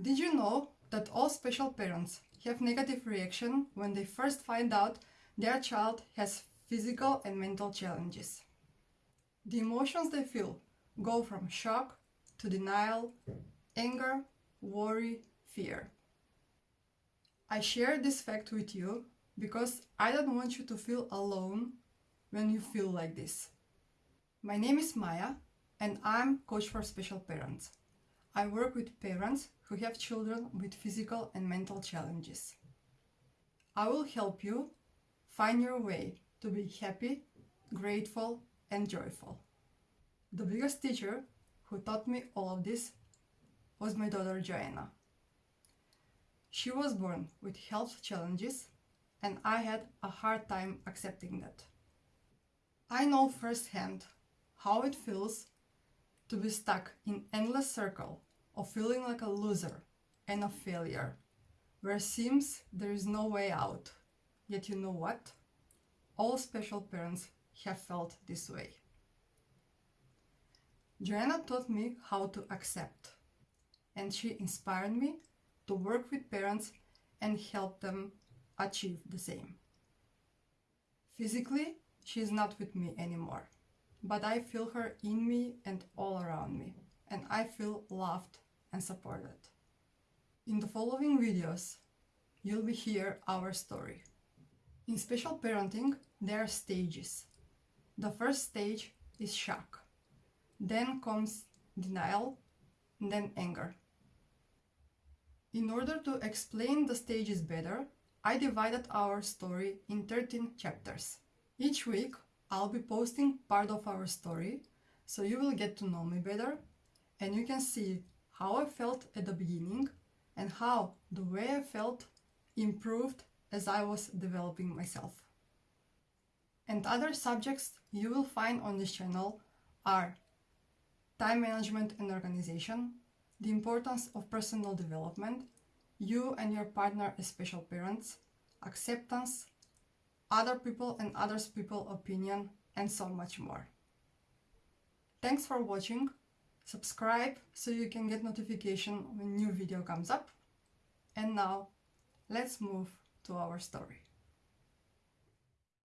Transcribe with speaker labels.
Speaker 1: Did you know that all special parents have negative reaction when they first find out their child has physical and mental challenges? The emotions they feel go from shock to denial, anger, worry, fear. I share this fact with you because I don't want you to feel alone when you feel like this. My name is Maya and I'm coach for special parents. I work with parents who have children with physical and mental challenges. I will help you find your way to be happy, grateful and joyful. The biggest teacher who taught me all of this was my daughter Joanna. She was born with health challenges and I had a hard time accepting that. I know firsthand how it feels to be stuck in endless circle of feeling like a loser and a failure, where seems there is no way out. Yet you know what? All special parents have felt this way. Joanna taught me how to accept, and she inspired me to work with parents and help them achieve the same. Physically, she is not with me anymore, but I feel her in me and all around me, and I feel loved and supported. In the following videos, you'll be hear our story. In special parenting, there are stages. The first stage is shock. Then comes denial, then anger. In order to explain the stages better, I divided our story in 13 chapters. Each week, I'll be posting part of our story, so you will get to know me better and you can see how I felt at the beginning and how the way I felt improved as I was developing myself. And other subjects you will find on this channel are time management and organization, the importance of personal development, you and your partner as special parents, acceptance, other people and others people opinion, and so much more. Thanks for watching. Subscribe so you can get notification when new video comes up. And now, let's move to our story.